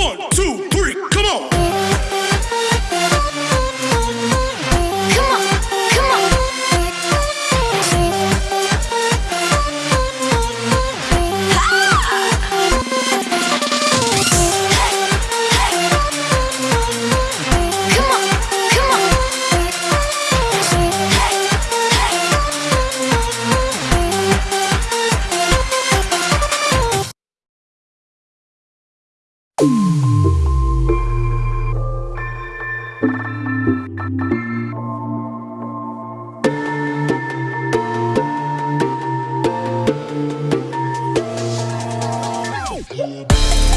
One, two. Yeah.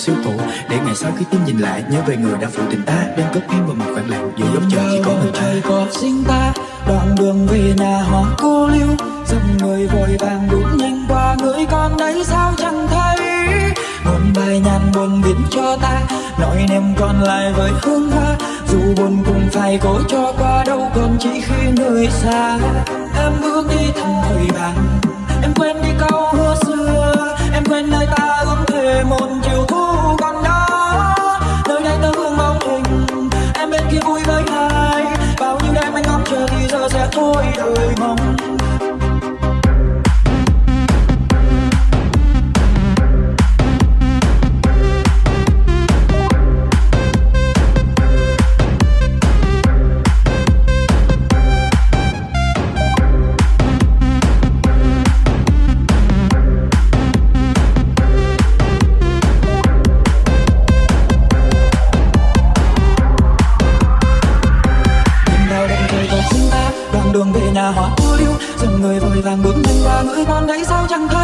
siêu phụ để ngày sau khi tim nhìn lại, nhớ về người đã phụ tình ta. Đem cất em vào một khoảng lặng giữa giống trời chỉ có mình ta. Có sinh ta, đoạn đường về nhà họ cô lưu dòng người vội vàng đút nhanh qua, người con đấy sao chẳng thấy? Một bài nhàn buồn viết cho ta, nói em còn lại với hương hoa. Dù buồn cũng phải cố cho qua, đâu còn chỉ khi nơi xa. Em bước đi thăm hồi bàn em quên đi câu hứa xưa. Em quên nơi ta ước thề một đôi mong người còn thấy sao chẳng thấy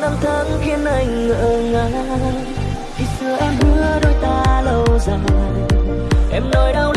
năm tháng khiến anh ngỡ ngàng. Khi xưa em hứa đôi ta lâu dài, em nói đau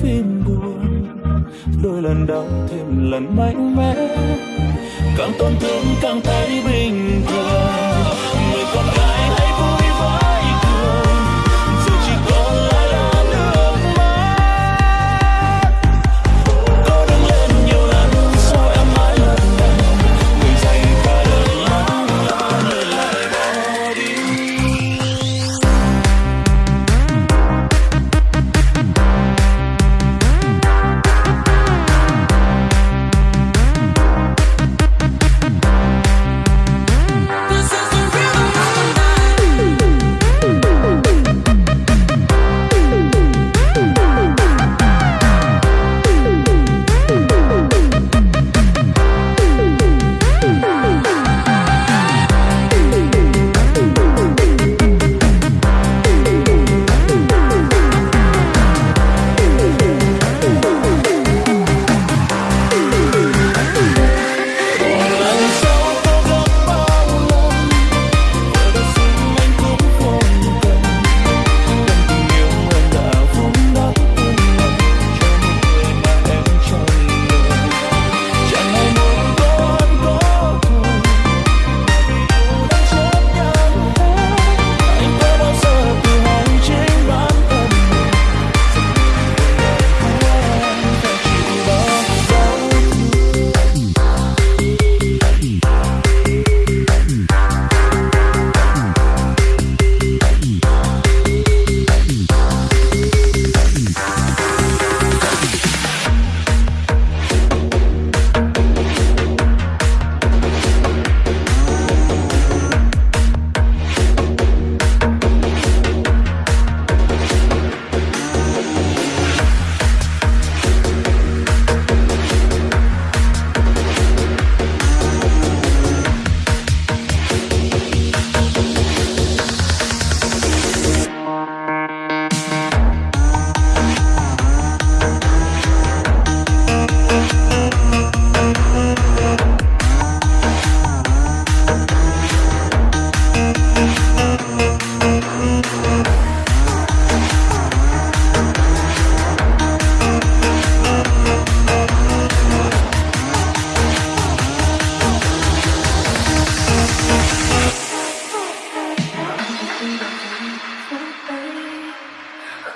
phim buồn, đôi lần đau thêm lần mạnh mẽ. Càng tổn thương càng thấy bình thường.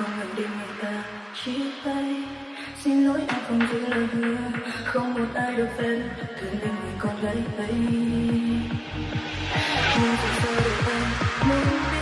không ngừng đêm người ta. Chia tay, xin lỗi anh không giữ lời hứa. Không một ai được phép thương đến người con gái ấy nhưng sao để em muốn biết